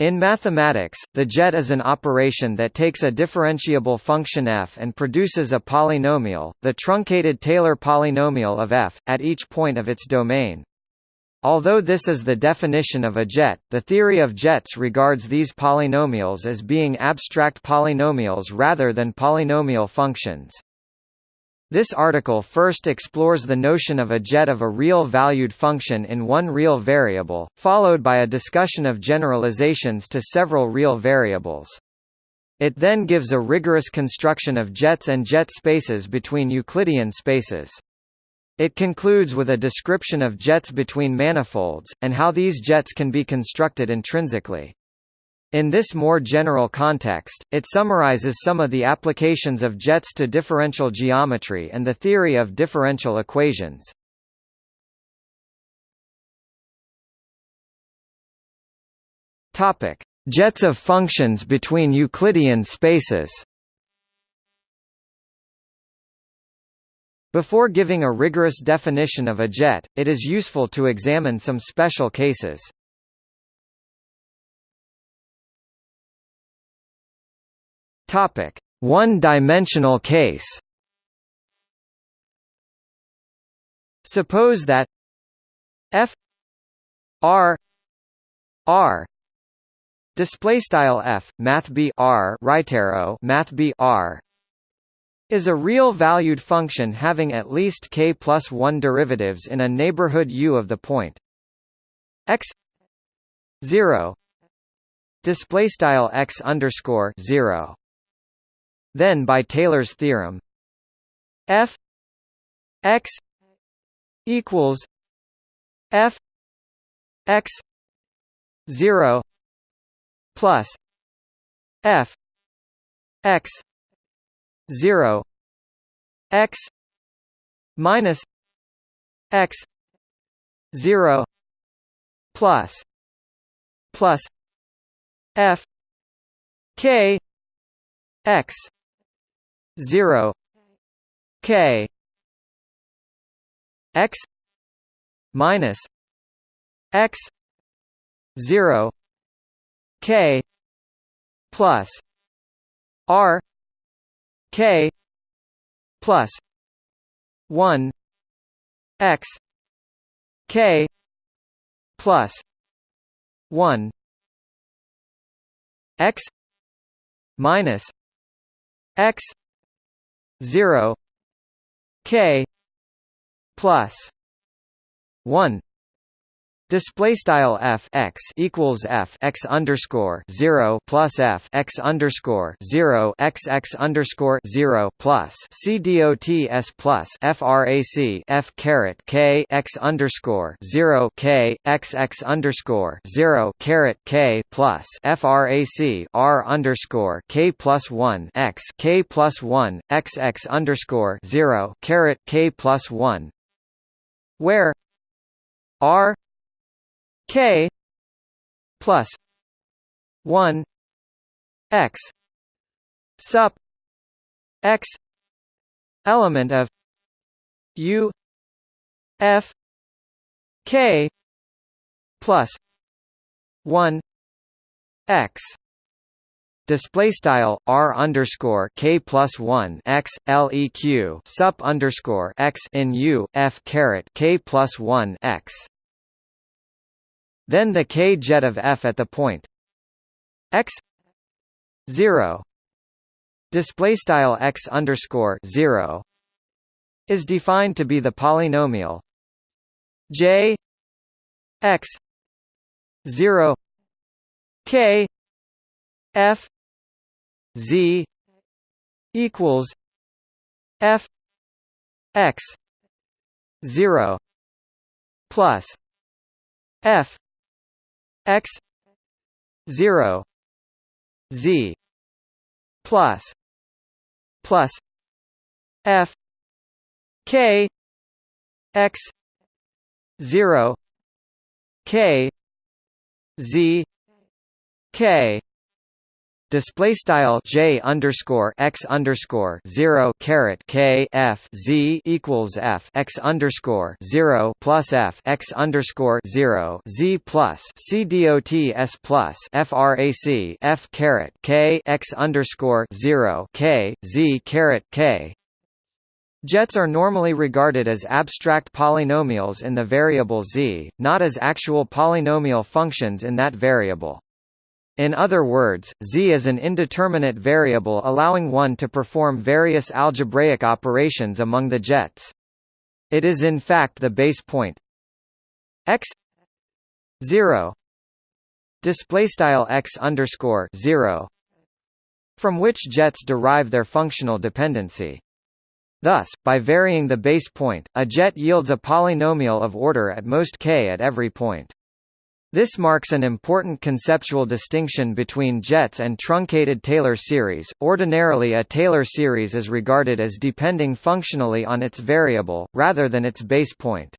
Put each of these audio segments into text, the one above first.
In mathematics, the jet is an operation that takes a differentiable function f and produces a polynomial, the truncated Taylor polynomial of f, at each point of its domain. Although this is the definition of a jet, the theory of jets regards these polynomials as being abstract polynomials rather than polynomial functions. This article first explores the notion of a jet of a real-valued function in one real variable, followed by a discussion of generalizations to several real variables. It then gives a rigorous construction of jets and jet spaces between Euclidean spaces. It concludes with a description of jets between manifolds, and how these jets can be constructed intrinsically. In this more general context, it summarizes some of the applications of jets to differential geometry and the theory of differential equations. Topic: Jets of functions between Euclidean spaces. Before giving a rigorous definition of a jet, it is useful to examine some special cases. Topic: One-dimensional case. Suppose that f r r display style f math b r right arrow math b r is a real valued function having at least k plus 1 derivatives in a neighborhood u of the point x 0 display style x underscore 0 then by Taylor's theorem. F x equals f x 0 plus f x 0 x minus x 0 plus plus f k x 0 k x minus x 0 k plus r k plus 1 x k plus 1 x minus x 0 k plus 1 Display style f x equals f x underscore zero plus f x underscore zero x x underscore zero plus c dot s plus frac f caret k x underscore zero k x x underscore zero caret k plus frac r underscore k plus one x k plus one x x underscore zero caret k plus one where r k plus 1 x sup x element of u f k plus 1 x Display style r underscore k plus one x leq sup underscore x in u f caret k plus one x then the k jet of f at the point x 0 display style x underscore 0 is defined to be the polynomial j x 0 k f z equals f x 0 plus f x 0 z plus plus f k x 0 k z k display style j underscore x underscore zero caret k f z equals f x underscore zero plus f x underscore zero z plus c dot s plus frac f caret k x underscore zero k z caret k Jets are normally regarded as abstract polynomials in the variable z, not as actual polynomial functions in that variable. In other words, z is an indeterminate variable allowing one to perform various algebraic operations among the jets. It is in fact the base point x 0 display x underscore 0 from which jets derive their functional dependency. Thus, by varying the base point, a jet yields a polynomial of order at most k at every point. This marks an important conceptual distinction between jets and truncated Taylor series. Ordinarily, a Taylor series is regarded as depending functionally on its variable, rather than its base point.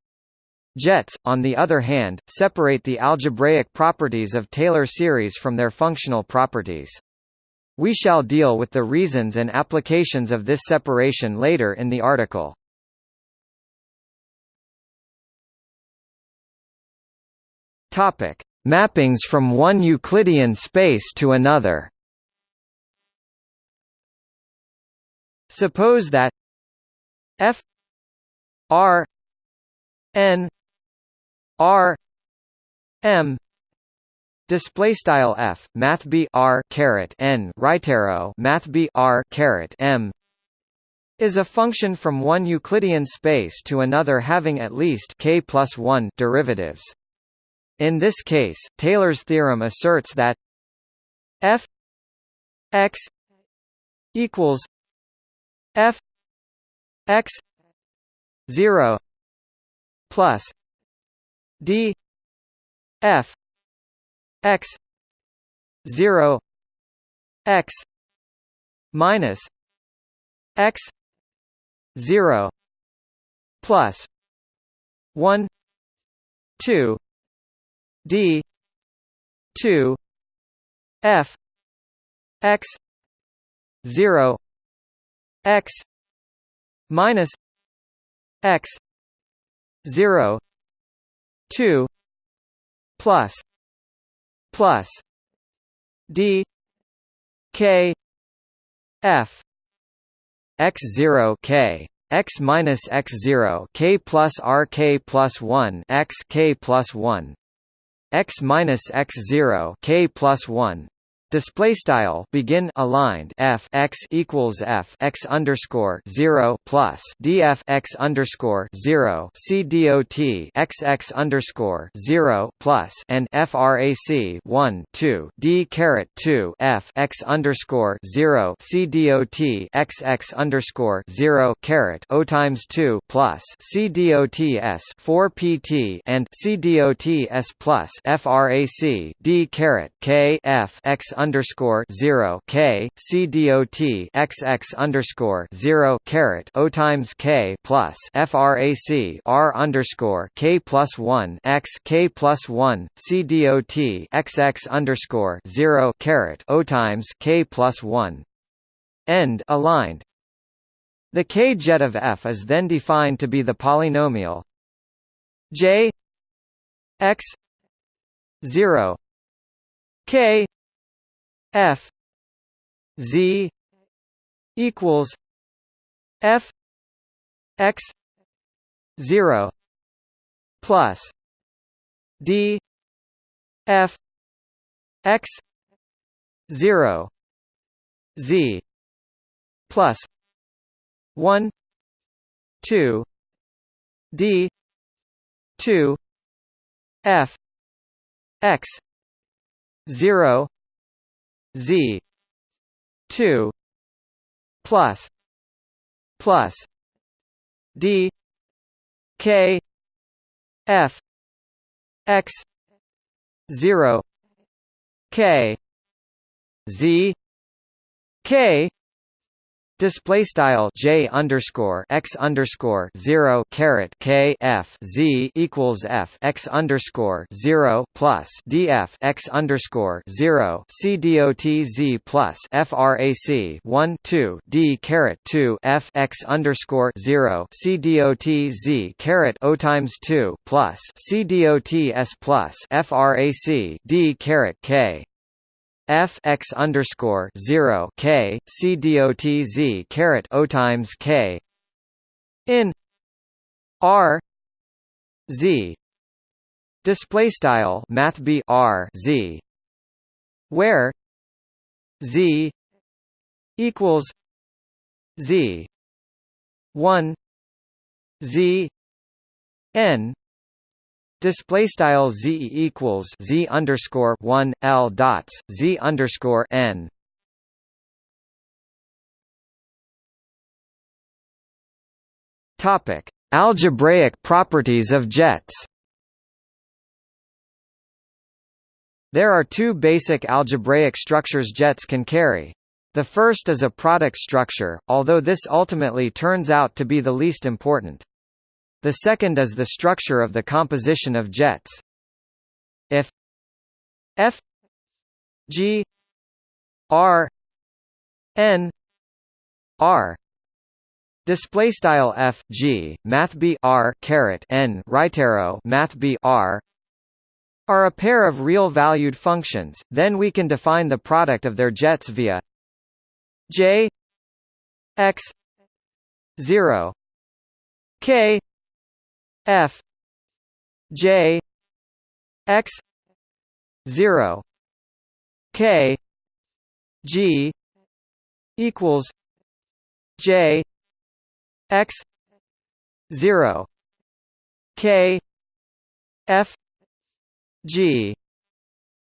Jets, on the other hand, separate the algebraic properties of Taylor series from their functional properties. We shall deal with the reasons and applications of this separation later in the article. Topic: Mappings from one Euclidean space to another. Suppose that f r n r m display style f math b r caret n right arrow math b r caret m is a function from one Euclidean space to another having at least k plus 1 derivatives. In this case, Taylor's theorem asserts that f x equals f x 0 plus d f x 0 x minus x 0 plus 1 2 d 2 f x 0 x minus x 0 2 plus plus d k f x 0 k x minus x 0 k plus r k plus 1 x k plus 1 x minus x zero k plus one display style begin aligned f x equals f x underscore 0 plus df x underscore 0 c dot x x underscore 0 plus and frac 1 2 d caret 2 f x underscore 0 c dot x x underscore 0 caret o times 2 plus c dot s 4 pt and c dot s plus frac d caret k f x underscore zero K C dot x x underscore zero caret O times K plus FRAC R underscore K plus one X K plus one C dot x x underscore zero caret O times K plus one. End aligned. The k-jet of f is then defined to be the polynomial j x 0 k f z equals f x 0 plus d f x 0 z plus 1 2 d 2 f x 0 z. 2 plus. Plus. D. K. F. X. 0 k. Z. K Display style j underscore x underscore zero caret k f z equals f x underscore zero plus df x underscore zero c dot z plus frac one two d caret two f x underscore zero c dot z caret o times two plus c dot s plus frac d caret k f x underscore zero k c dot z caret o times k. In r z. Display style math b r z. Where z equals z 1 z n Display style z equals z underscore one l dots z underscore n. Topic: Algebraic properties of jets. There are two basic algebraic structures jets can carry. The first is a product structure, although this ultimately turns out to be the least important. The second is the structure of the composition of jets. If F. G. R. N. R. Display style F. G. Math B. R. Caret N. Right arrow. Math B. R. are a pair of real valued functions, then we can define the product of their jets via J x 0 K F. J. X. zero. K. G. equals J. X. zero. K. F. G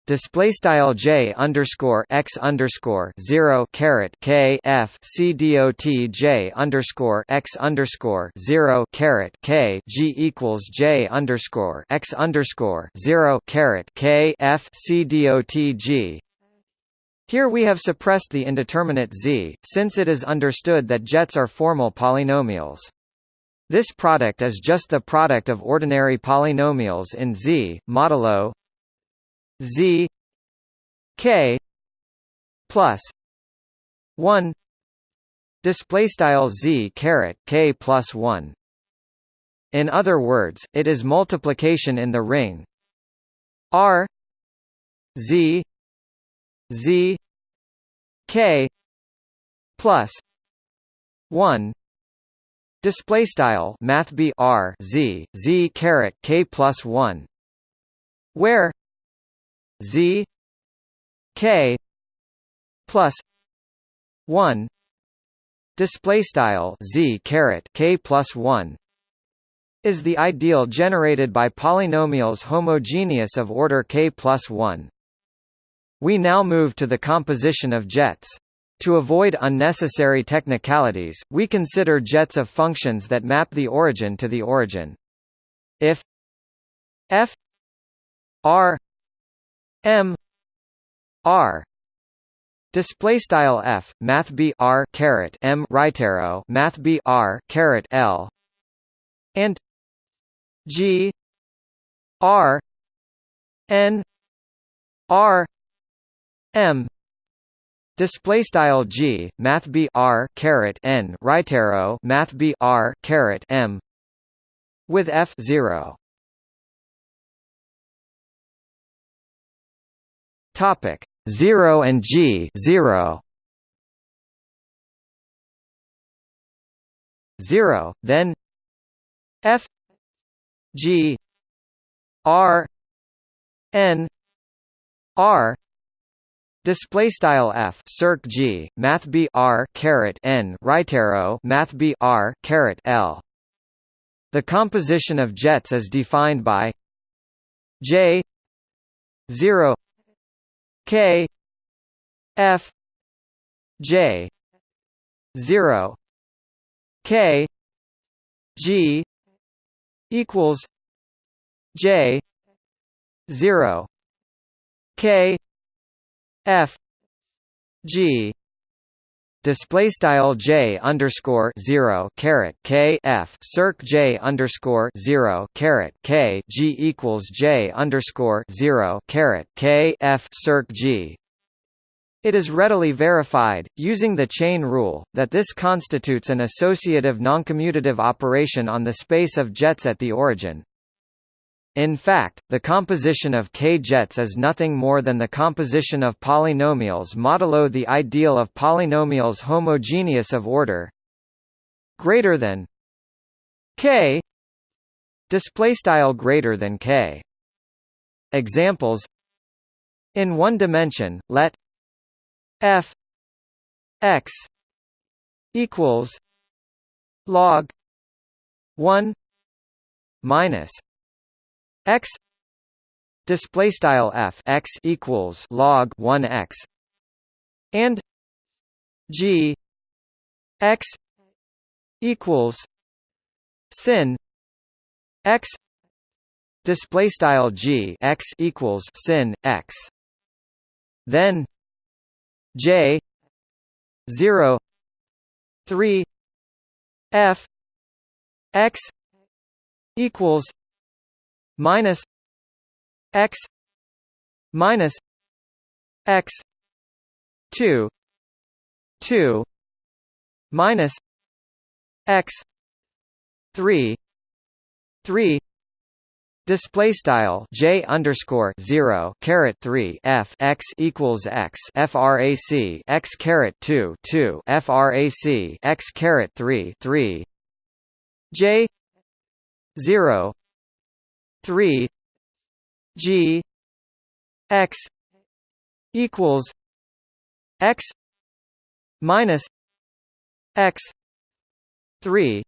display style j underscore x underscore zero caret k f c dot j underscore x underscore zero caret k g equals j underscore x underscore zero caret k f c dot g. Here we have suppressed the indeterminate z, since it is understood that jets are formal polynomials. This product is just the product of ordinary polynomials in Z, modulo Z K plus one display style Z caret K plus one. In other words, it is multiplication in the ring R Z Z K plus one display style math b r z z caret k plus 1 where z k plus 1 display style z caret k plus 1 is the ideal generated by polynomials homogeneous of order k plus 1 we now move to the composition of jets to avoid unnecessary technicalities, we consider jets of functions that map the origin to the origin. If f r m r display style f math b r caret m right arrow math b r caret l and g r n r m display style g math b r caret n right arrow math b r caret m with f 0 Topic 0 and G 0 0 then F G R N R Display style f circ g math b r caret n right arrow math b r caret l. The composition of jets is defined by j zero K F J zero. K G equals J zero. K F G display style j underscore zero caret k f circ j underscore zero caret k g equals j underscore zero caret k f circ g. It is readily verified, using the chain rule, that this constitutes an associative noncommutative operation on the space of jets at the origin. In fact, the composition of K-jets is nothing more than the composition of polynomials modulo the ideal of polynomials homogeneous of order greater than K display style greater than K. Examples. In one dimension let f x equals log 1 minus x display style f x equals log 1 x and g x equals sin x display style g x equals sin x. Then j 0 3 f x equals minus x minus x 2 2 minus x 3 3 Display style J underscore zero caret three F x equals x FRAC x caret two two FRAC x caret three three J zero three G X equals X minus X three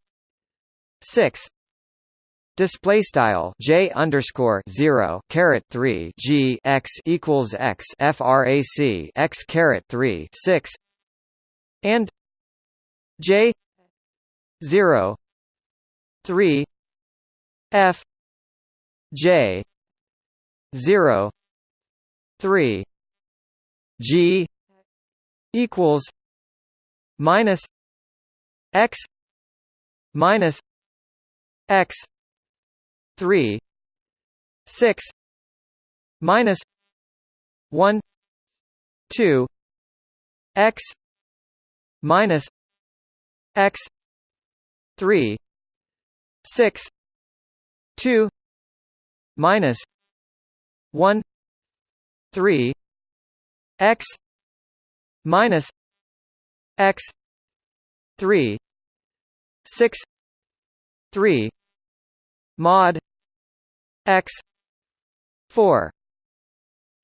six. Display style J underscore zero caret three G X equals X FRAC X caret three six. And J zero three F J zero three G equals minus X minus X three six minus one two X minus X three six two minus one three x minus x three six three mod x four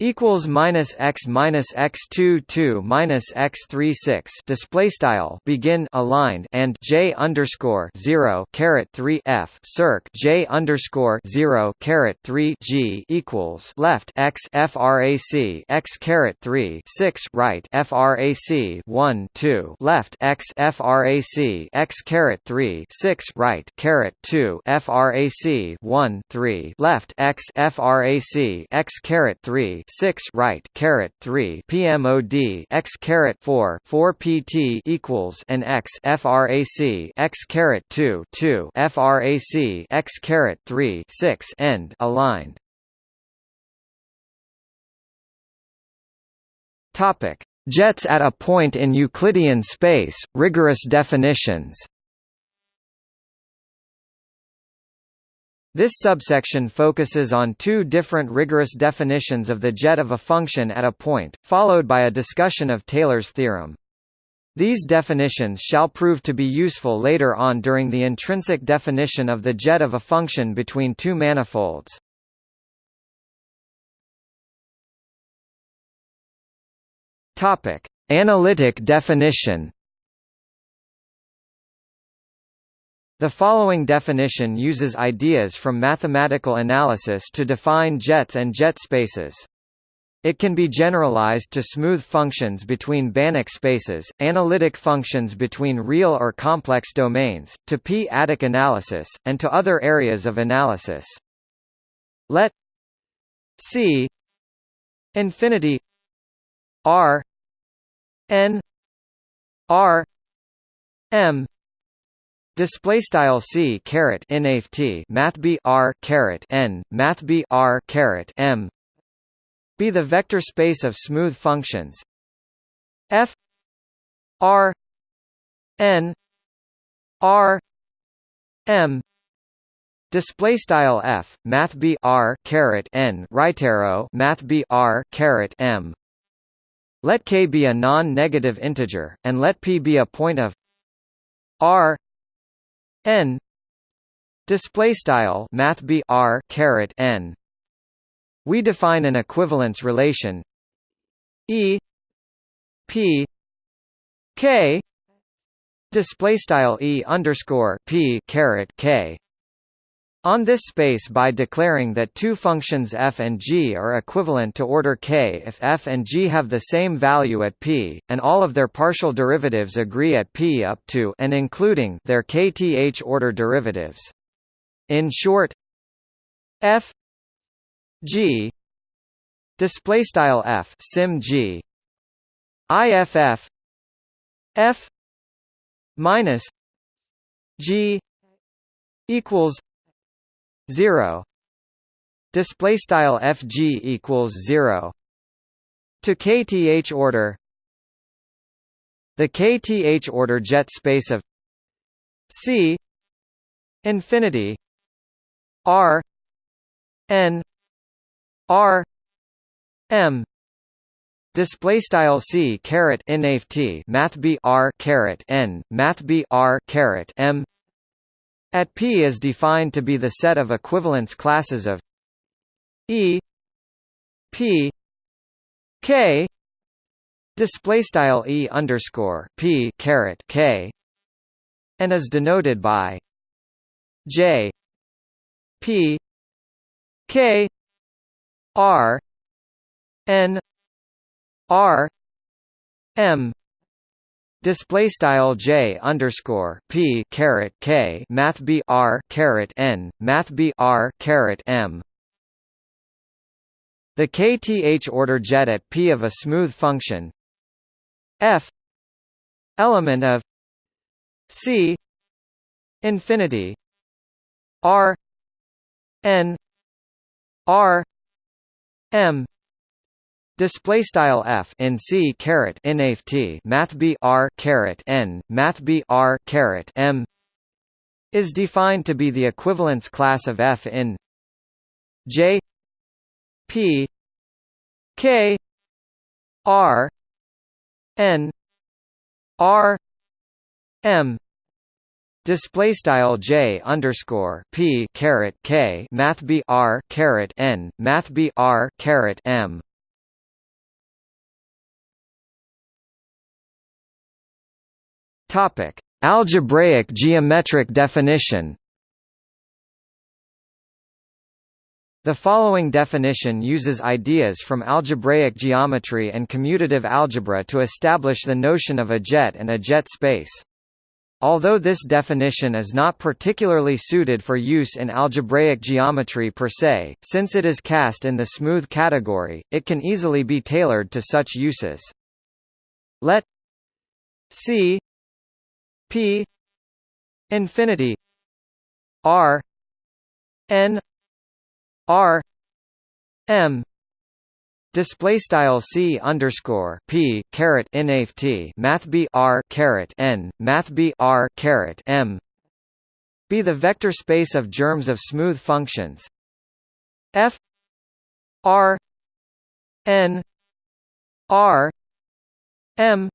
equals minus x minus x two two minus x three six display style begin aligned and j underscore zero caret three f circ j underscore zero caret three g equals left x frac x caret three six right frac one two left x frac x caret three six right caret two frac one three left x frac x caret three 6 right caret 3 PMOD x caret 4 4 PT equals and x frac x caret 2 2 frac x caret 3 6 end aligned. Topic. Jets at a point in Euclidean space rigorous definitions This subsection focuses on two different rigorous definitions of the jet of a function at a point, followed by a discussion of Taylor's theorem. These definitions shall prove to be useful later on during the intrinsic definition of the jet of a function between two manifolds. Analytic definition. The following definition uses ideas from mathematical analysis to define jets and jet spaces. It can be generalized to smooth functions between Banach spaces, analytic functions between real or complex domains, to p-adic analysis, and to other areas of analysis. Let C infinity R n R M Display style c caret nft math b r caret n math b r caret m. Be the vector space of smooth functions. F r n r m. Display style f math b r caret n right arrow math b r caret m. Let k be a non-negative integer and let p be a point of r n. Display style math b r caret n. We define an equivalence relation. E. P. K. Display style e underscore p caret k on this space by declaring that two functions f and g are equivalent to order k if f and g have the same value at p, and all of their partial derivatives agree at p up to and including their kth order derivatives. In short, f g display style f sim g iff f minus g equals 0 display style fg equals 0 to kth order. The kth order jet space of c infinity r n r m. Display style c caret nft math b r caret n math b r caret m at P is defined to be the set of equivalence classes of E P K display style E underscore P caret K and is denoted by J P K R N R M display style j underscore p caret k math b r caret n math b r caret m. The kth order jet at p of a smooth function f element of c infinity r n r m Display style f in c caret nft math b r caret n math b r caret m is defined to be the equivalence class of f in j p k r n r m. Display style j underscore p caret k math b r caret n math b r caret m Topic: Algebraic geometric definition. The following definition uses ideas from algebraic geometry and commutative algebra to establish the notion of a jet and a jet space. Although this definition is not particularly suited for use in algebraic geometry per se, since it is cast in the smooth category, it can easily be tailored to such uses. Let C P infinity R N R M display style C underscore P caret nft math B R caret N math B R caret M be the vector space of germs of smooth functions. F R N R M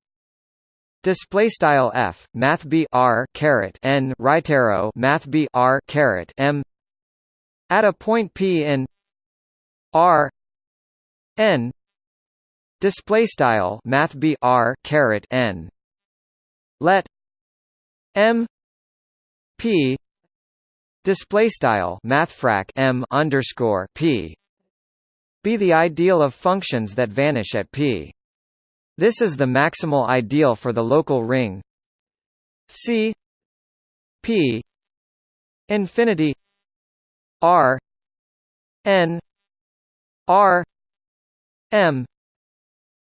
Display style f math b r caret n right arrow math b r caret m. At a point p in r n. Display style math b r caret n. Let m p display style mathfrak m underscore p be the ideal of functions that vanish at p this is the maximal ideal for the local ring. C P infinity R N R M.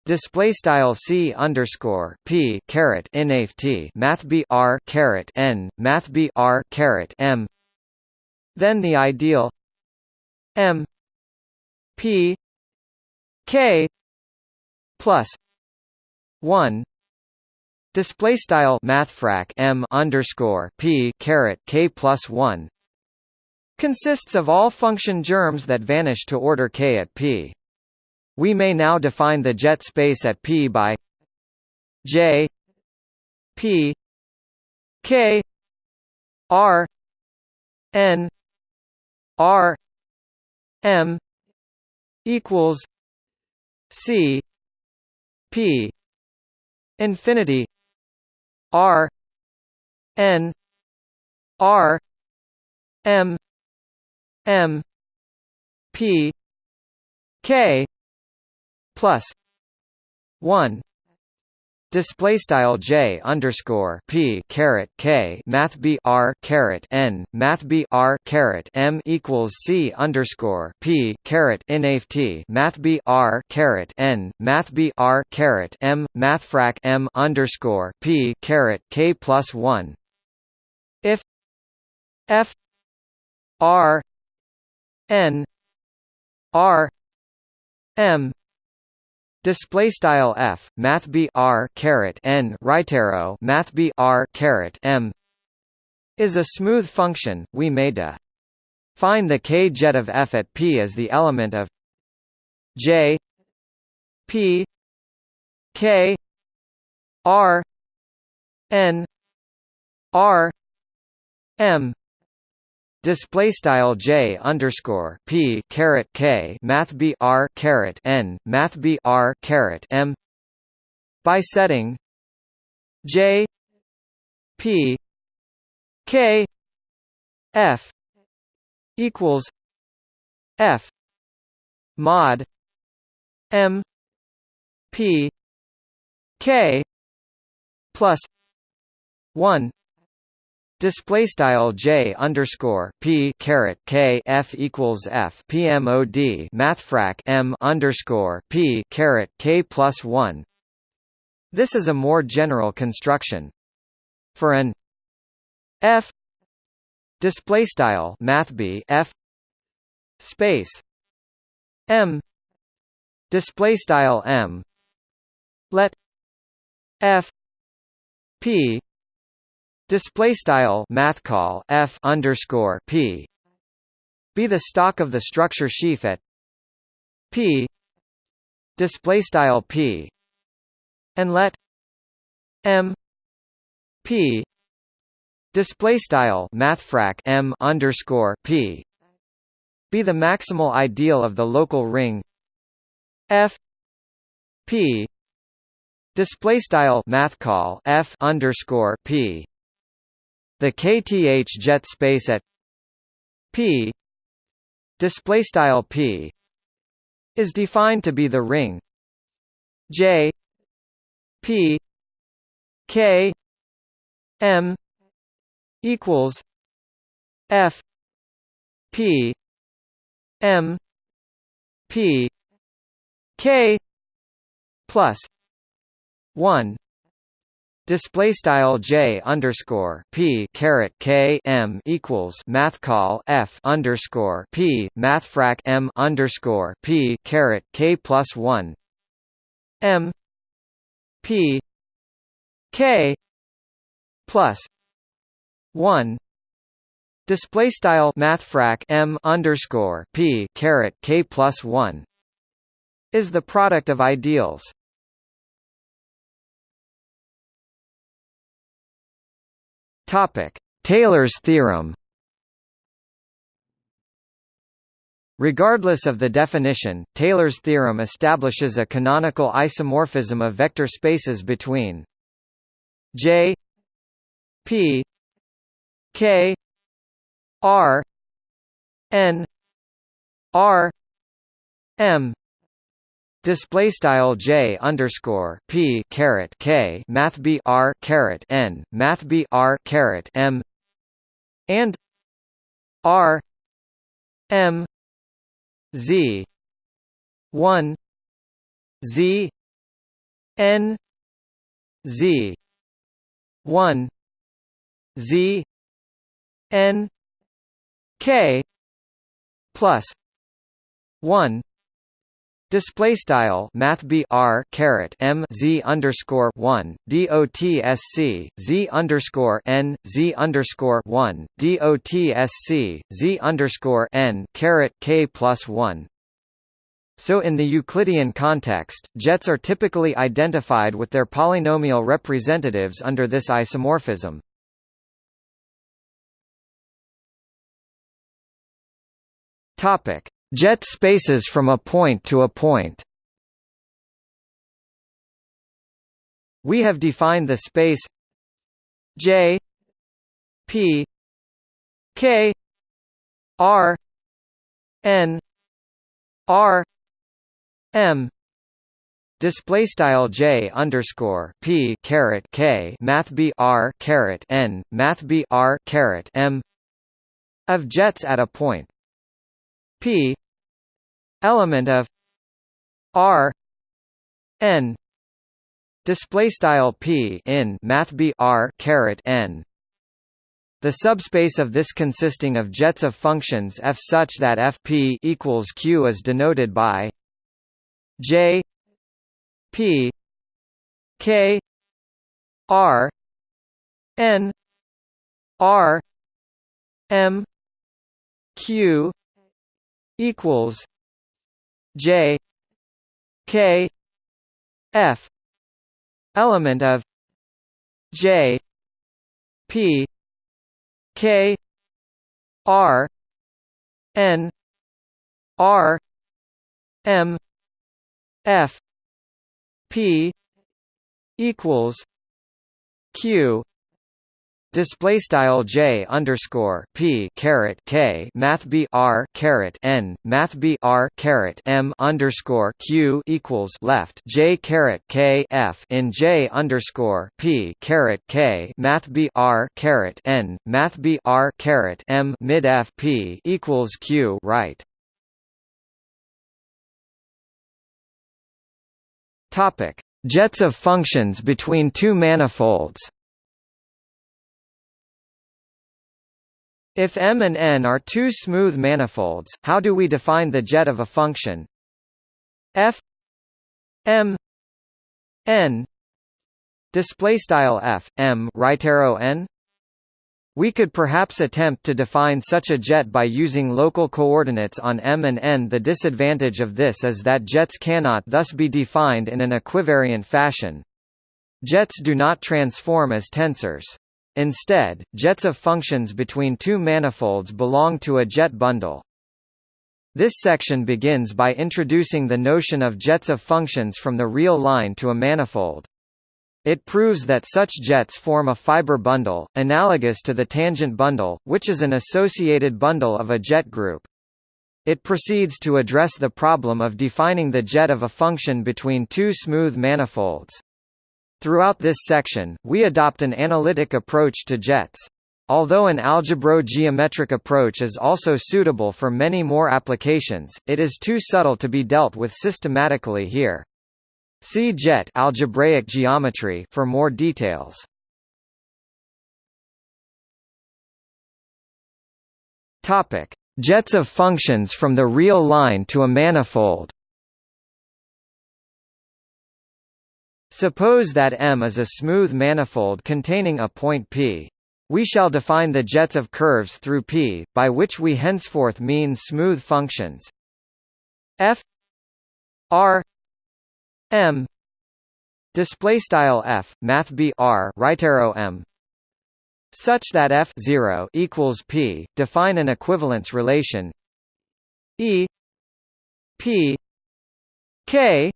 Display style c underscore p caret inft math b r caret n math b r caret m. Then the ideal m p k plus 1 display style mathfrak m underscore p caret k plus 1 consists of all function germs that vanish to order k at p. We may now define the jet space at p by j p k r n r m equals c p infinity r n r m m p k plus 1 Display style j underscore p caret k math b r caret n math b r caret m equals c underscore p caret inft math b r caret n math b r caret m mathfrak m underscore p caret k plus one. If f r n r m Display style f math b r caret n right arrow math b r caret m is a smooth function. We may define the k jet of f at p as the element of j p k r n r m Display style j underscore p caret k math b r caret n math b r caret m. By setting j p k f equals f mod m p k plus one Display style j underscore p caret k f equals f pmod mathfrak m underscore p caret k plus one. This is a more general construction. For an f display style math b f space m display style m let f p Display style math call f underscore p. Be the stalk of the structure sheaf at p. Display style p. And let m p. Display style mathfrak m underscore p. Be the maximal ideal of the local ring f p. Display style math call f underscore p the kth jet space at p display style p is defined to be the ring. J p k m equals f p m p k plus 1 Display style j underscore p caret k m equals math call f underscore p mathfrak m underscore p caret k plus one m p k plus one display style mathfrak m underscore p caret k plus one is the product of ideals Topic: Taylor's theorem. Regardless of the definition, Taylor's theorem establishes a canonical isomorphism of vector spaces between J P K R N R M Display style j underscore p caret k math b r caret n math b r caret m and r m z one z n z 1 z n k plus 1 Display style Math B R caret M Z underscore one DOTSC Z underscore N Z underscore one DOTSC Z underscore N caret K plus one so in the Euclidean context, jets are typically identified with their polynomial representatives under this isomorphism. Topic: Jet spaces from a point to a point. We have defined the space J P K R N R M. Display style J underscore P caret K math B R caret N math B R caret M. Of jets at a point P element of R N display style P in math B R caret N. The subspace of this consisting of jets of functions f such that fp equals q is denoted by J P K R N R M Q equals J K F element of J P K R N R M F P equals Q display style J underscore P caret K math B R caret N math B R caret M underscore Q equals left. J caret K F in J underscore P caret K math B R caret N math B R caret M mid F P equals Q right. Topic: Jets of functions between two manifolds. If M and N are two smooth manifolds, how do we define the jet of a function f M N display style f m right arrow n we could perhaps attempt to define such a jet by using local coordinates on M and N. The disadvantage of this is that jets cannot thus be defined in an equivariant fashion. Jets do not transform as tensors. Instead, jets of functions between two manifolds belong to a jet bundle. This section begins by introducing the notion of jets of functions from the real line to a manifold. It proves that such jets form a fiber bundle, analogous to the tangent bundle, which is an associated bundle of a jet group. It proceeds to address the problem of defining the jet of a function between two smooth manifolds. Throughout this section, we adopt an analytic approach to jets. Although an algebro-geometric approach is also suitable for many more applications, it is too subtle to be dealt with systematically here. See jet algebraic geometry for more details. Topic: Jets of functions from the real line to a manifold. Suppose that M is a smooth manifold containing a point P. We shall define the jets of curves through P, by which we henceforth mean smooth functions f r M display style F math B R right arrow M such that F 0 equals P define an equivalence relation E P K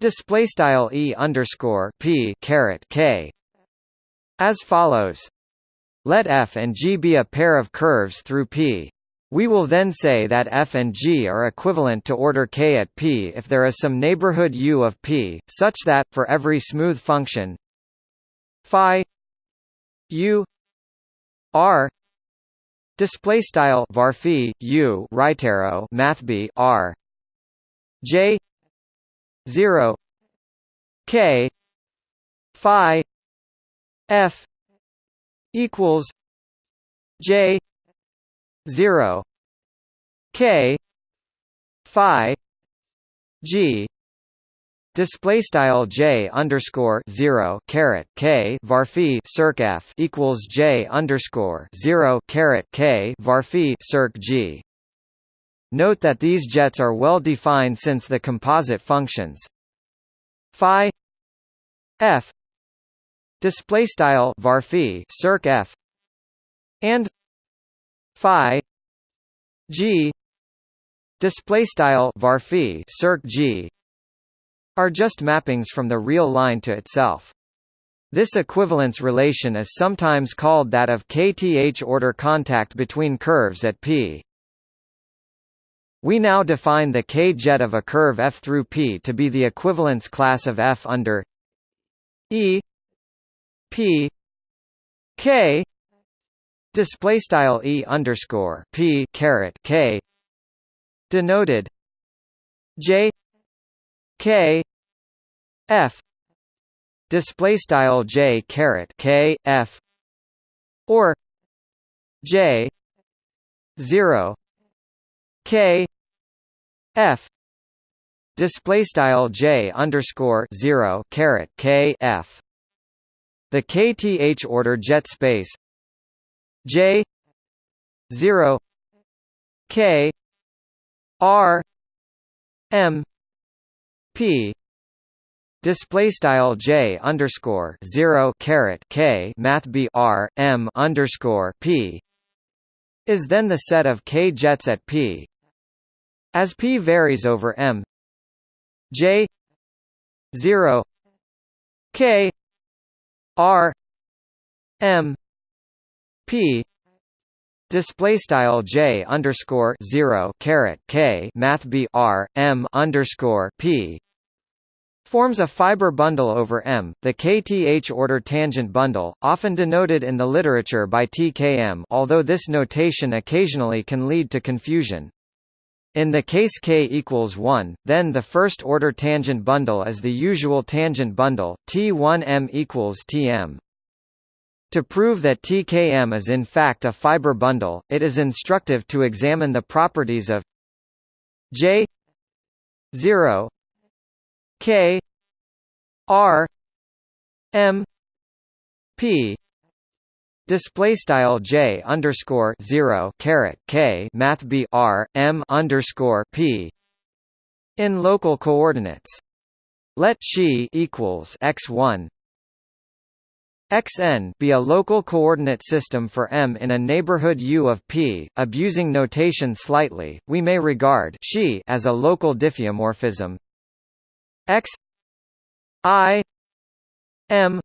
display style E underscore P caret K as follows. Let F and G be a pair of curves through P. We will then say that f and g are equivalent to order k at P if there is some neighborhood U of P, such that, for every smooth function phi U R display style varphi U right arrow math B R J 0 k phi f equals j 0 k phi g Display style j underscore zero caret k varphi circ f equals j underscore zero caret k varphi circ g. Note that these jets are well defined since the composite functions phi f display style varphi circ f and phi g display style varphi circ g are just mappings from the real line to itself. This equivalence relation is sometimes called that of kth order contact between curves at p. We now define the k-jet of a curve f through p to be the equivalence class of f under e p k display style e underscore p caret k denoted j k f display style j caret k f or j 0 k f. Display style j underscore 0 caret k f. The kth order jet space j 0 k r m p. Display style j underscore zero caret k math b r m underscore p is then the set of k jets at p as p varies over m. J zero. K r m p. Display style j underscore zero caret k math b r m underscore p. Forms a fiber bundle over M, the kth order tangent bundle, often denoted in the literature by TKM although this notation occasionally can lead to confusion. In the case k equals 1, then the first order tangent bundle is the usual tangent bundle, T1m equals Tm. To prove that TKM is in fact a fiber bundle, it is instructive to examine the properties of J 0 K R M P display style J underscore zero caret K math B R M underscore P in local coordinates. Let chi equals x one xn be a local coordinate system for M in a neighborhood U of P. Abusing notation slightly, we may regard chi as a local diffeomorphism x i m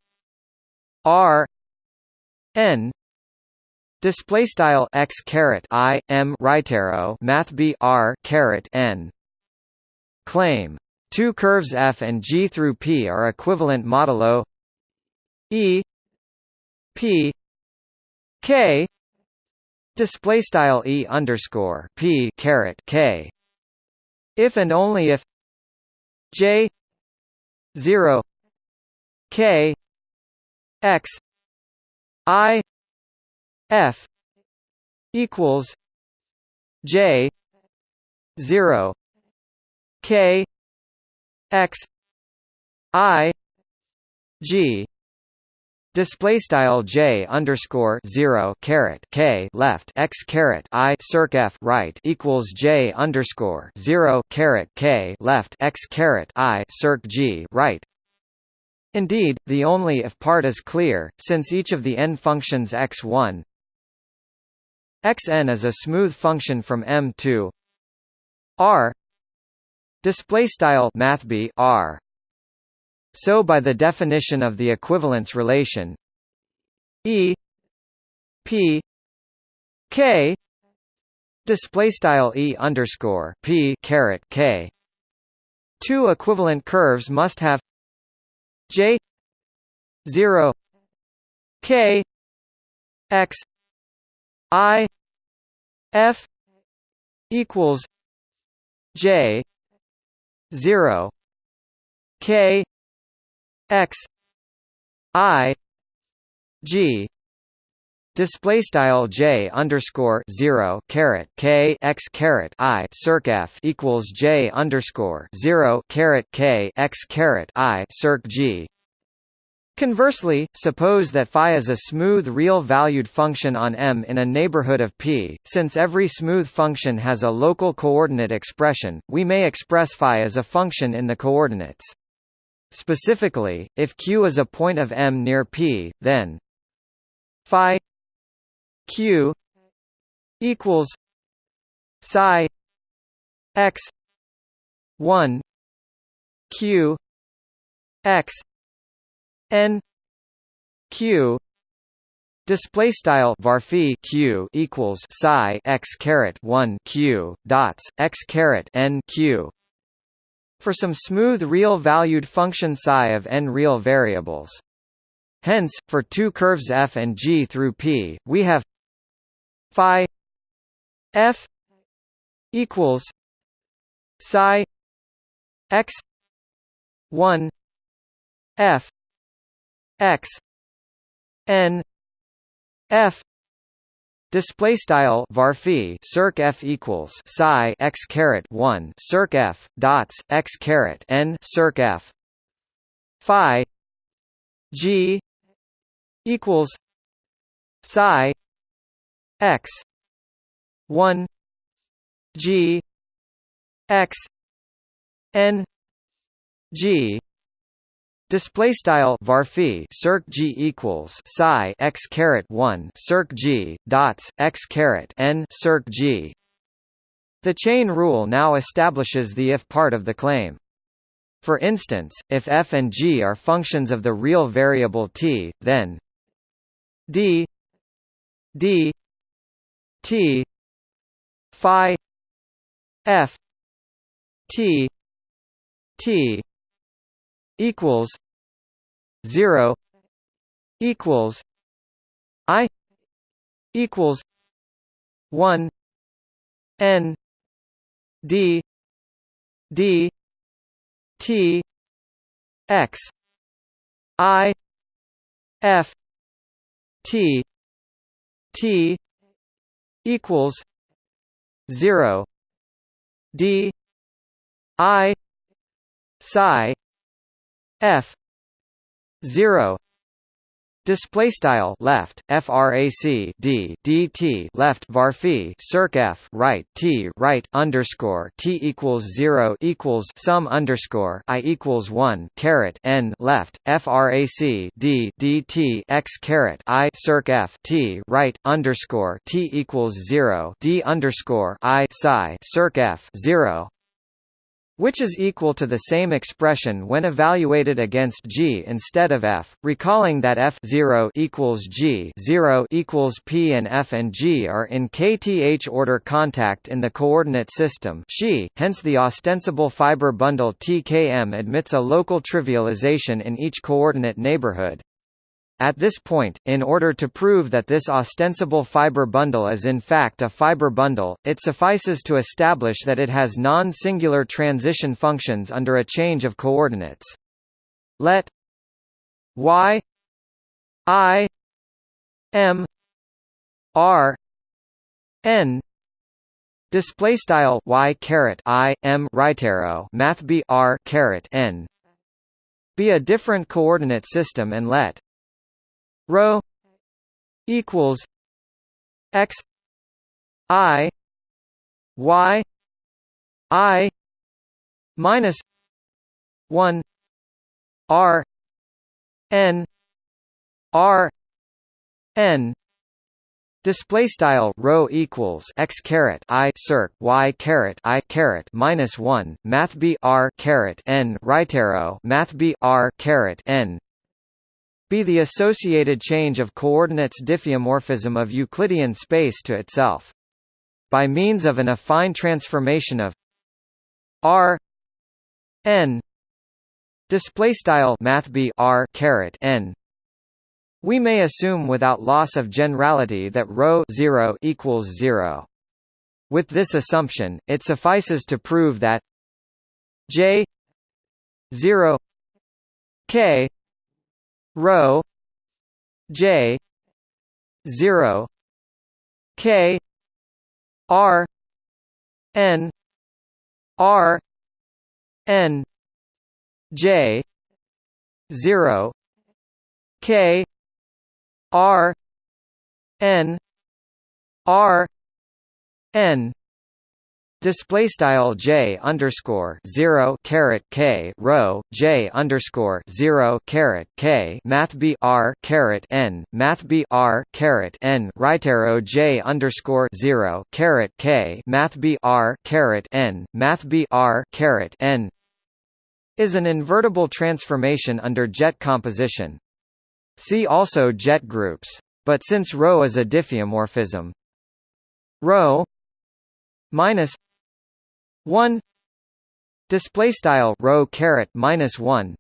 r n. Display style x caret i m right arrow math b r caret n. Claim. Two curves f and g through p are equivalent modulo e. P. K. Display style e underscore p caret k. If and only if j 0 k x i f equals j 0 k x i g Display style j underscore zero caret k left x caret i circ f right equals j underscore zero caret k left x caret i circ g right. Indeed, the only if part is clear, since each of the n functions x1 xn is a smooth function from M to R. Display style mathb R so by the definition of the equivalence relation E P K display style E underscore P caret K two equivalent curves must have J zero K X I F equals J zero K x i g Display style j underscore zero caret k x caret i circ f equals j underscore zero caret k x caret i circ g. Conversely, suppose that phi is a smooth real-valued function on M in a neighborhood of P. Since every smooth function has a local coordinate expression, we may express phi as a function in the coordinates. Specifically, if Q is a point of M near P, then phi q equals psi x 1 q x n q Display style varphi q equals psi x caret one q dots x caret n q. For some smooth real-valued function psi of n real variables. Hence, for two curves f and g through p, we have phi f equals psi x 1 f x n f Display style varphi circ f equals psi x caret one circ f dots x caret n circ f phi g equals psi x. 1 g. X. N. G. Display style varphi circ g equals psi x caret one circ g dots x caret n circ g. The chain rule now establishes the if part of the claim. For instance, if f and g are functions of the real variable t, then d d T Phi F T T equals zero equals I equals one N D D T X I F T T equals zero D I psi F zero Display style left frac d dt left varphi circ f right t right underscore t equals zero equals sum underscore i equals one caret n left frac d dt x caret i circ f t right underscore t equals zero d underscore i psi circ f zero which is equal to the same expression when evaluated against g instead of f, recalling that f 0 equals g 0 equals p and f and g are in kth order contact in the coordinate system Xi, hence the ostensible fiber bundle tkm admits a local trivialization in each coordinate neighborhood. At this point, in order to prove that this ostensible fiber bundle is in fact a fiber bundle, it suffices to establish that it has non-singular transition functions under a change of coordinates. Let y i m r n display style y caret i m right arrow math b r caret n be a different coordinate system and let rho equals x i y i minus 1 r n r n. Display style rho equals x caret i circ y caret i caret minus one math b r caret n right arrow math b r caret n be the associated change of coordinates diffeomorphism of Euclidean space to itself. By means of an affine transformation of r n display style math b r caret n we may assume without loss of generality that rho 0 equals 0 with this assumption it suffices to prove that j 0 k rho j 0 k r n r n j 0 k r n r n Display style j underscore zero caret k rho j underscore zero caret k math b r n math b r n right arrow j underscore zero k math b r n math b r n is an invertible transformation under jet composition. See also jet groups. But since rho is a diffeomorphism, rho minus 1 display style rho caret minus 1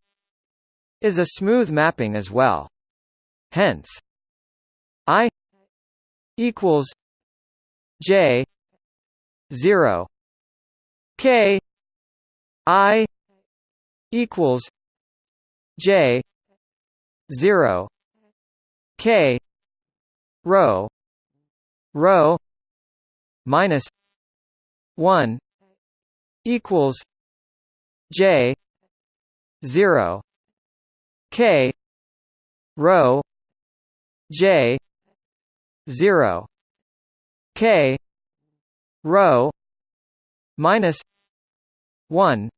is a smooth mapping as well. Hence i equals j 0 k i equals j 0 k rho rho minus 1 equals J zero K rho J zero K rho minus one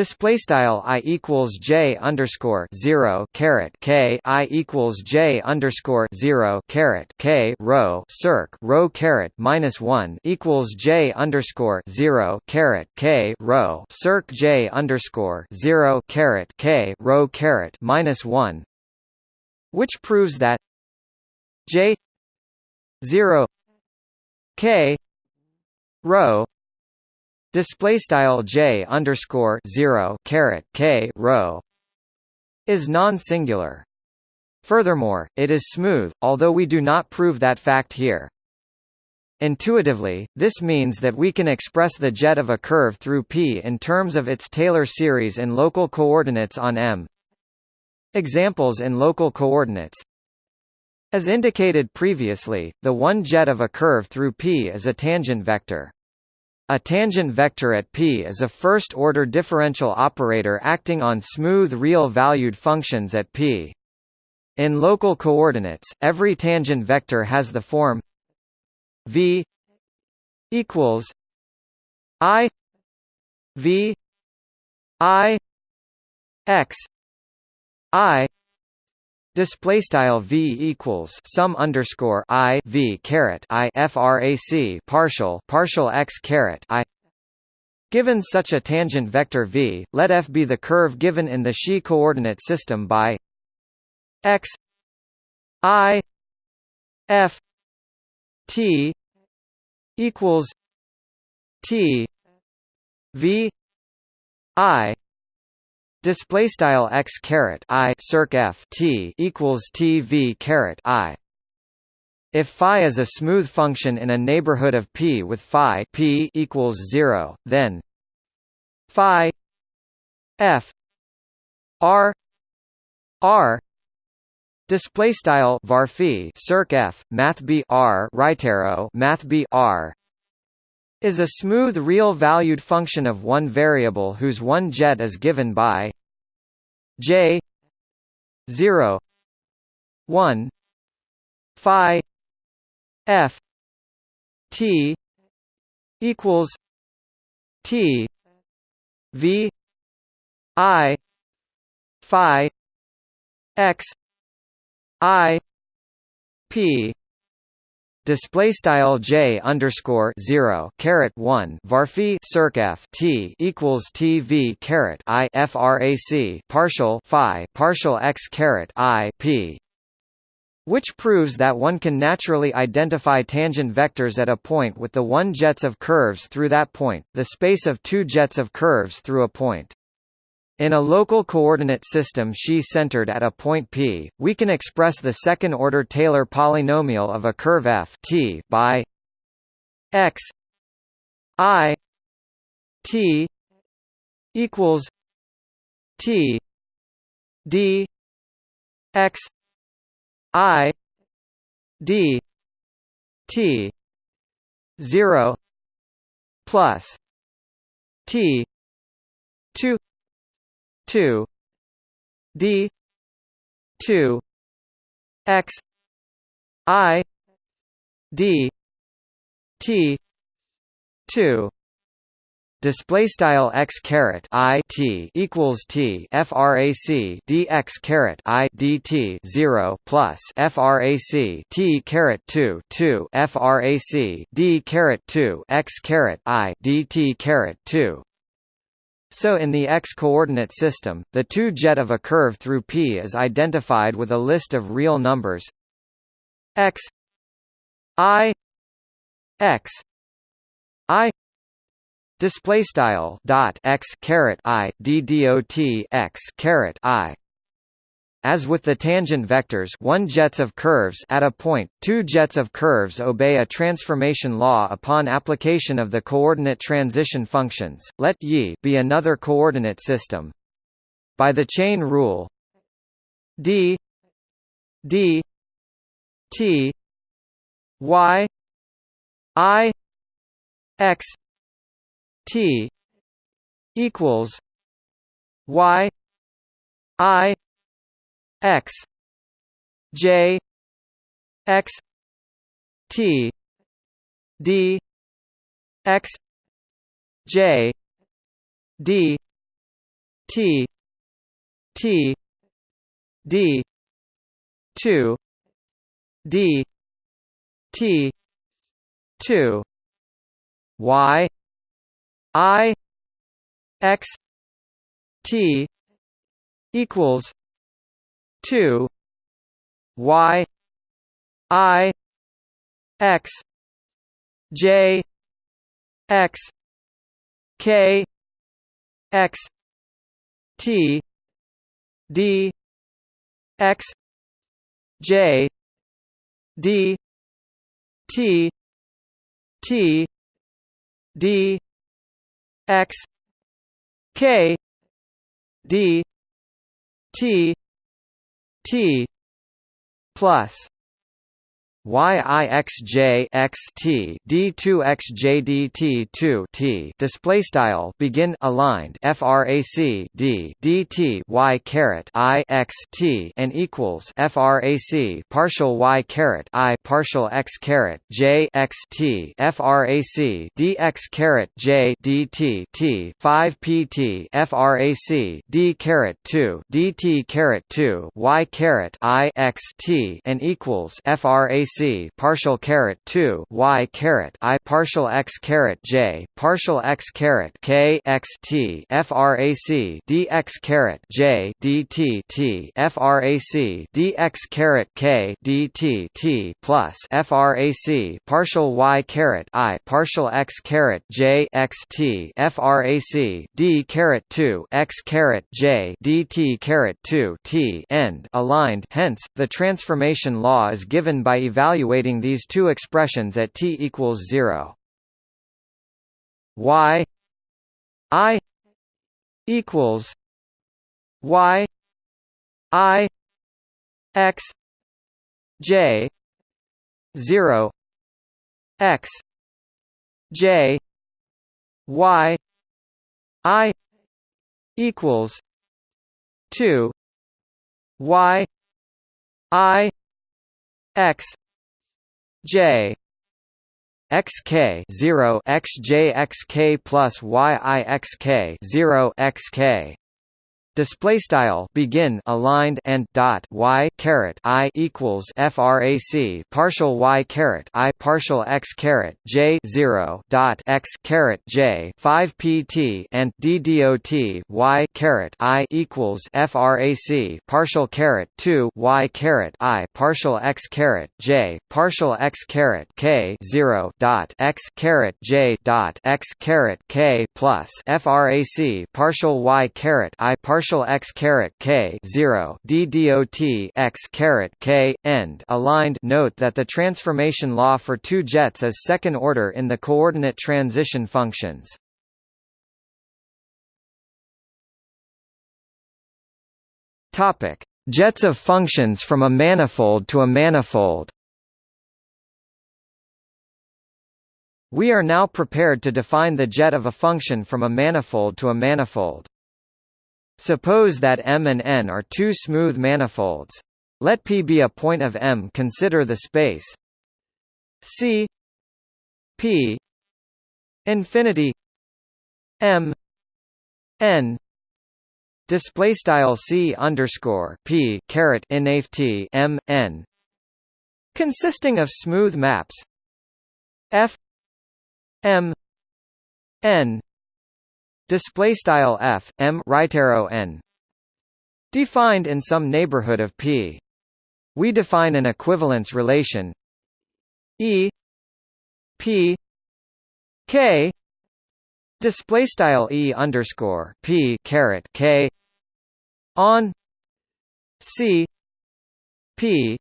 Display style i equals j underscore zero caret k i equals j underscore zero caret k rho circ rho caret minus one equals j underscore zero caret k rho circ j underscore zero caret k rho caret minus one, which proves that j zero k rho display style j underscore zero caret k rho is non-singular. Furthermore, it is smooth, although we do not prove that fact here. Intuitively, this means that we can express the jet of a curve through P in terms of its Taylor series in local coordinates on M. Examples in local coordinates As indicated previously, the one jet of a curve through P is a tangent vector. A tangent vector at P is a first-order differential operator acting on smooth real-valued functions at P. In local coordinates, every tangent vector has the form v equals i v i x i Display style v equals sum underscore i v caret i frac partial partial x caret i. Given such a tangent vector v, let f be the curve given in the Xi coordinate system by x i f t equals t v i Display style x caret i circ f t equals t v caret i. If phi is a smooth function in a neighborhood of p with phi p equals zero, then phi f r r display style var circ f math b r right arrow math b r is a smooth real-valued function of one variable whose one jet is given by j 0 1 phi f t equals t v i phi x i p display style j underscore zero caret one varphi circ t equals t v caret i frac partial phi partial x caret i p which proves that one can naturally identify tangent vectors at a point with the one jets of curves through that point, the space of two jets of curves through a point. In a local coordinate system Xi-centered at a point P, we can express the second-order Taylor polynomial of a curve f t by x i t equals t d x i d t 0 plus t 2 2 d 2 x i d t 2 display style x caret i t equals t frac dx caret i dt 0 plus frac t caret 2 2 frac d caret 2 x caret i dt caret 2 so in the x-coordinate system, the 2-jet of a curve through P is identified with a list of real numbers. X i x i display style dot x caret i d dot x caret i as with the tangent vectors one jets of curves at a point, two jets of curves obey a transformation law upon application of the coordinate transition functions, let y be another coordinate system. By the chain rule d d t y i x t equals y i x j x t d x j d t t d 2 d t 2 y i x t equals 2 y i x j x k x t d x j d t t d x k d t t plus yixj xt d2 xjd t2 t display style begin aligned frac d dt y caret i x t and equals frac partial y caret i partial x caret j x t frac dx caret j dt t 5 pt frac d caret 2 dt caret 2 y caret i x t and equals frac c partial caret 2 y caret i partial x caret j partial x caret k x t frac dx caret j dt t frac dx caret k dt t plus frac partial y caret i partial x caret j x t frac d caret 2 x caret j dt caret 2 t end. Aligned. Hence the transformation law is given by evaluating evaluating these two expressions at t equals 0 y i equals y i x j 0 x j y i equals 2 y i x J xk 0 xj xk plus y i xk 0 xk display style begin aligned and dot y caret i equals frac partial y caret i partial x caret j 0 dot x caret j 5 pt and d dot y caret i equals frac partial caret 2 y caret i partial x caret j partial x caret k 0 dot x caret j dot x caret k plus frac partial y caret i partial partial x caret k 0 d dot x caret k end aligned. Note that the transformation law for two jets is second order in the coordinate transition functions. Topic: Jets of functions from a manifold to a manifold We are now prepared to define the jet of a function from a manifold to a manifold. Suppose that M and N are two smooth manifolds. Let P be a point of M. Consider the space C P infinity M N display style C underscore P caret inft M N consisting of smooth maps F M N display style F M right arrow N defined in some neighborhood of P. We define an equivalence relation E P K display style E underscore P caret K on C P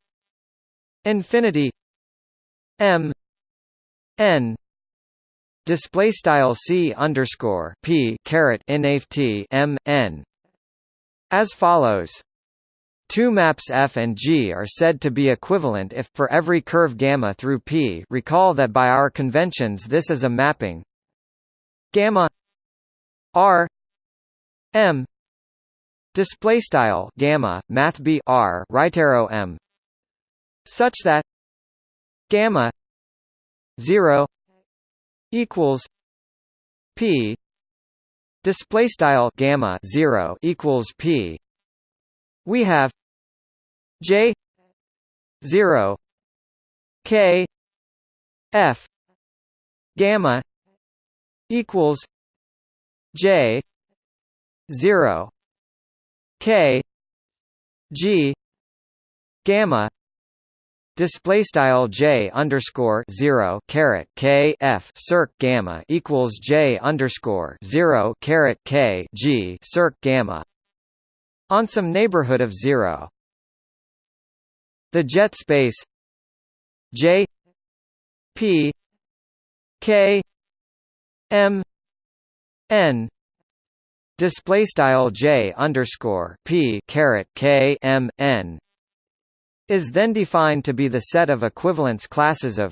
infinity M N display style c underscore p caret nft m n as follows. Two maps F and G are said to be equivalent if for every curve gamma through P. Recall that by our conventions this is a mapping gamma R M display style gamma math b r right arrow m such that gamma 0 equals p display style gamma 0 equals p. We have j 0 k f gamma equals j 0 k g gamma display style j underscore zero caret k f circ gamma equals j underscore zero caret k g circ gamma on some neighborhood of zero. The jet space j p k m n display style j underscore p caret k m n is then defined to be the set of equivalence classes of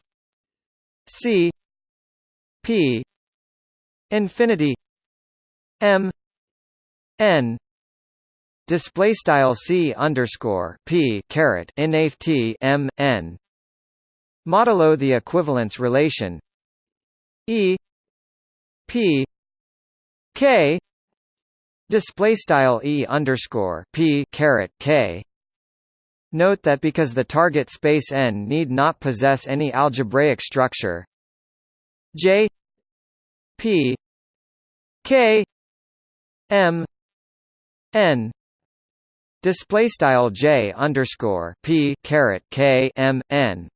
C P infinity M N display style C underscore P caret inft M N. Modulo the equivalence relation. E P K display style E underscore P caret K Note that because the target space N need not possess any algebraic structure J P K M N display style J underscore P caret K M N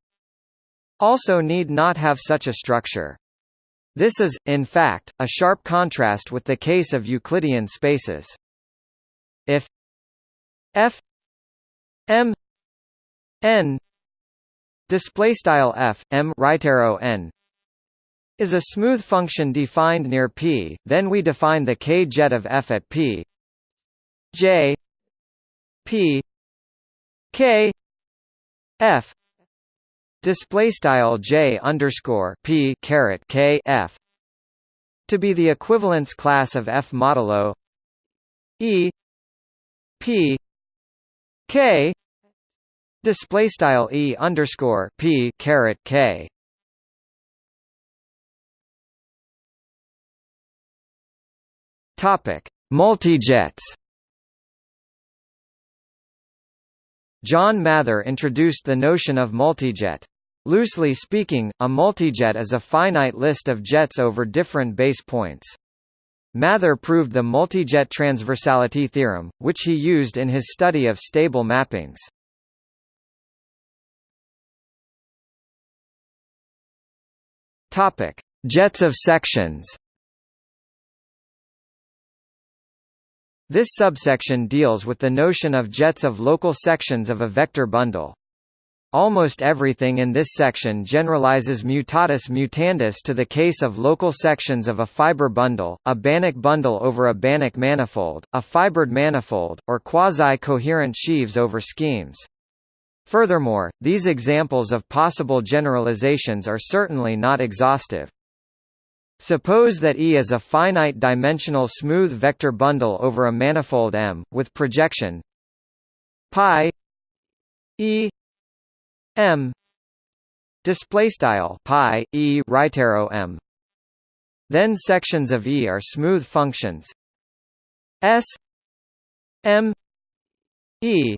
also need not have such a structure. This is, in fact, a sharp contrast with the case of Euclidean spaces. If f m n display style f m right arrow n is a smooth function defined near p then we define the k jet of f at p j p k f display style j underscore p caret k f to be the equivalence class of f modulo e p k Display style e underscore p caret k. Topic: Multijets. John Mather introduced the notion of multijet. Loosely speaking, a multijet is a finite list of jets over different base points. Mather proved the multijet transversality theorem, which he used in his study of stable mappings. Topic: Jets of sections. This subsection deals with the notion of jets of local sections of a vector bundle. Almost everything in this section generalizes mutatis mutandis to the case of local sections of a fiber bundle, a Banach bundle over a Banach manifold, a fibered manifold, or quasi-coherent sheaves over schemes. Furthermore, these examples of possible generalizations are certainly not exhaustive. Suppose that E is a finite-dimensional smooth vector bundle over a manifold M, with projection pi E M. Display style pi E right arrow M. Then sections of E are smooth functions. S. M. E.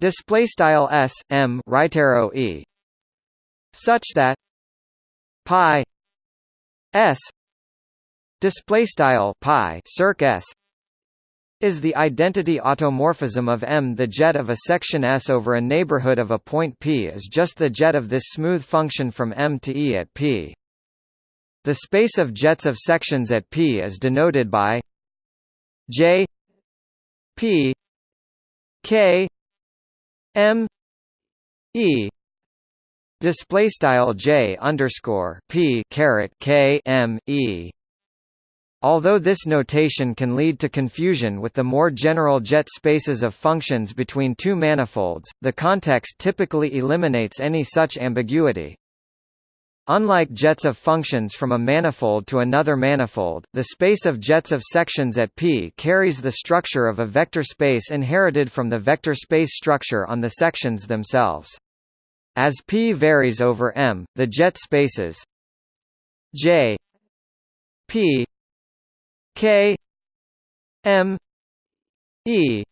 Display style s m right arrow e. Such that pi s. Display style pi circ s is the identity automorphism of M. The jet of a section S over a neighborhood of a point P is just the jet of this smooth function from M to E at P. The space of jets of sections at P is denoted by J P K M E display style J underscore P caret K M E Although this notation can lead to confusion with the more general jet spaces of functions between two manifolds, the context typically eliminates any such ambiguity. Unlike jets of functions from a manifold to another manifold, the space of jets of sections at P carries the structure of a vector space inherited from the vector space structure on the sections themselves. As P varies over M, the jet spaces J P K M E.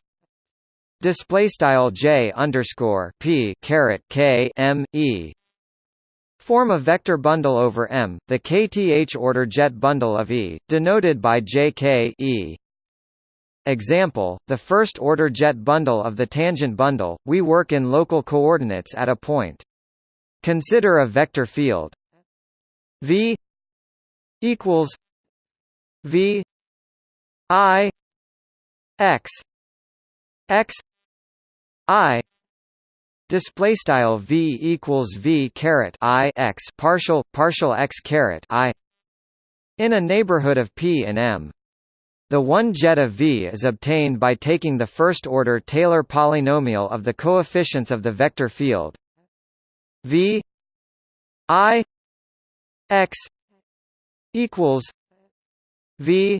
Display style J underscore P caret K M E. Form a vector bundle over M, the kth order jet bundle of E, denoted by JK E. Example, the first order jet bundle of the tangent bundle, we work in local coordinates at a point. Consider a vector field. V equals V I X X I Display style v equals v caret i x partial partial x caret i in a neighborhood of P and M. The one jet of V is obtained by taking the first-order Taylor polynomial of the coefficients of the vector field V I x equals V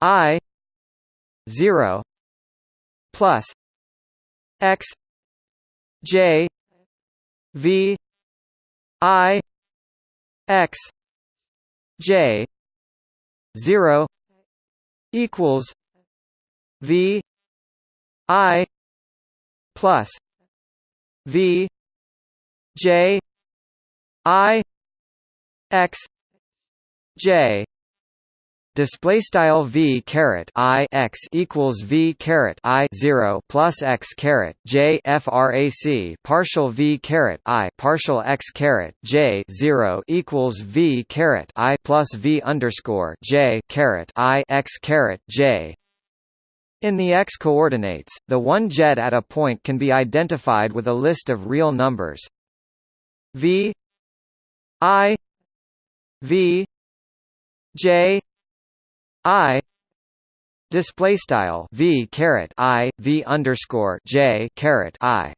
I zero plus x J V I X J zero equals V I plus V J I X J display style v caret i x equals v caret i 0 plus x caret j frac partial v caret i partial x caret j 0 equals v caret i plus v underscore j caret i x caret j. In the x coordinates, the one jet at a point can be identified with a list of real numbers. V i v j I display style v caret i v underscore j caret i.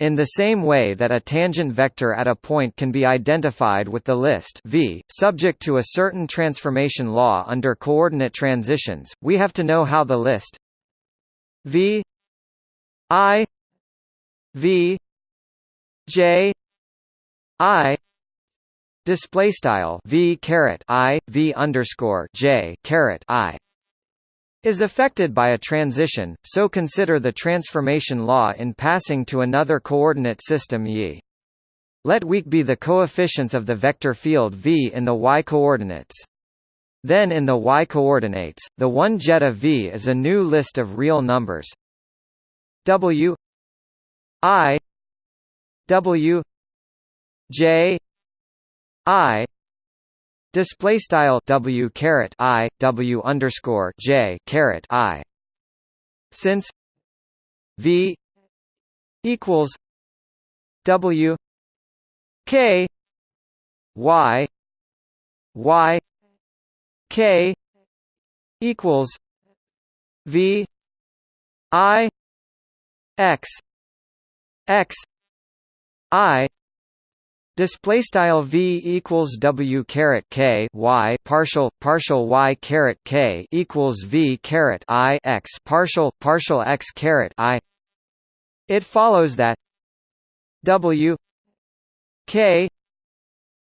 In the same way that a tangent vector at a point can be identified with the list v, subject to a certain transformation law under coordinate transitions, we have to know how the list v i v j i Display style v caret i v underscore j caret i is affected by a transition, so consider the transformation law in passing to another coordinate system Y. Let weak be the coefficients of the vector field v in the y-coordinates. Then in the y-coordinates, the one jet of v is a new list of real numbers w i w j I display style W caret I W underscore J caret I. Since V equals W K Y Y K equals V I X X I Display style v equals w caret k y partial partial y caret k equals v caret i x partial partial x caret i. It follows that w k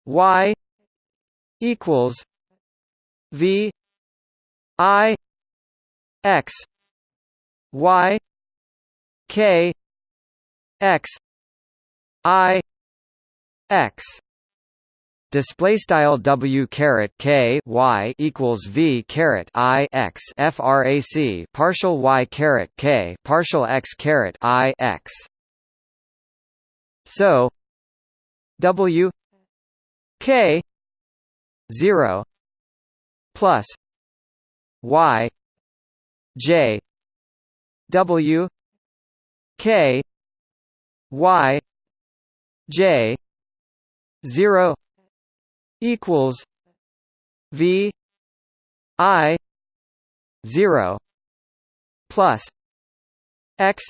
y equals v i x y k x i x. Display style w caret k y equals v caret i x frac partial y caret k partial x caret i x. So w k 0 plus y j w k y j 0 equals v i 0 plus x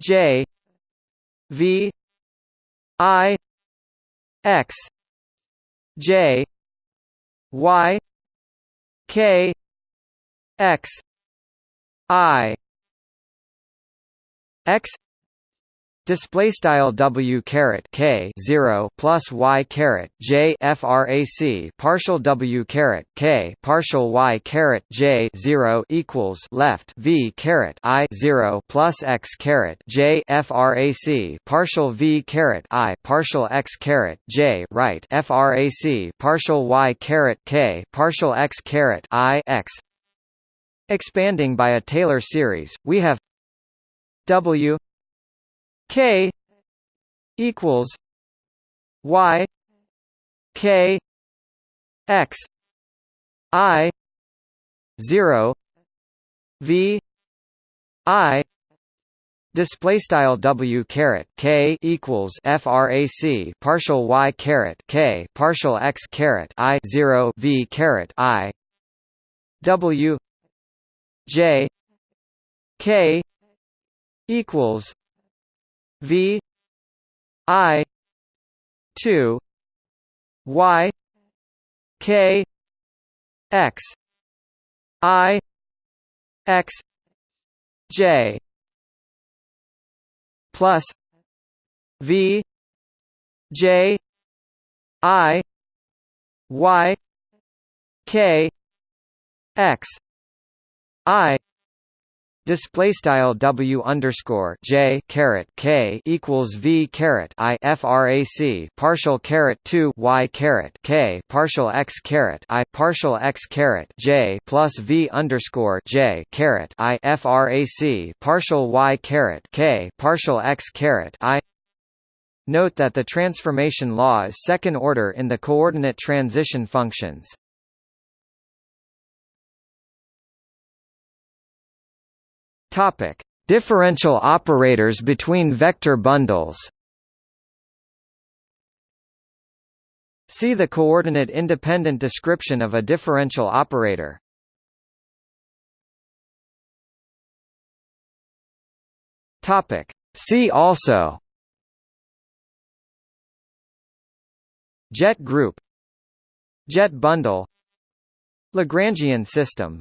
j v i x j y k x i x Display style w caret k zero plus y caret j frac partial w caret k partial y caret j zero equals left v caret i zero plus x caret j frac partial v caret i partial x caret j right frac partial y caret k partial x caret i x. Expanding by a Taylor series, we have w K equals Y K X I zero V I Display style W caret K equals FRAC partial Y caret K partial X caret I zero V caret I W J K equals V I two Y K X I X J plus V J I Y K X I Display style W underscore J caret K equals V caret I frac partial caret two Y caret K partial X caret I partial X caret J plus V underscore J caret I frac partial Y caret K partial X caret I Note that the transformation law is second order in the coordinate transition functions. Topic: Differential operators between vector bundles. See the coordinate independent description of a differential operator. Topic: See also. Jet group. Jet bundle. Lagrangian system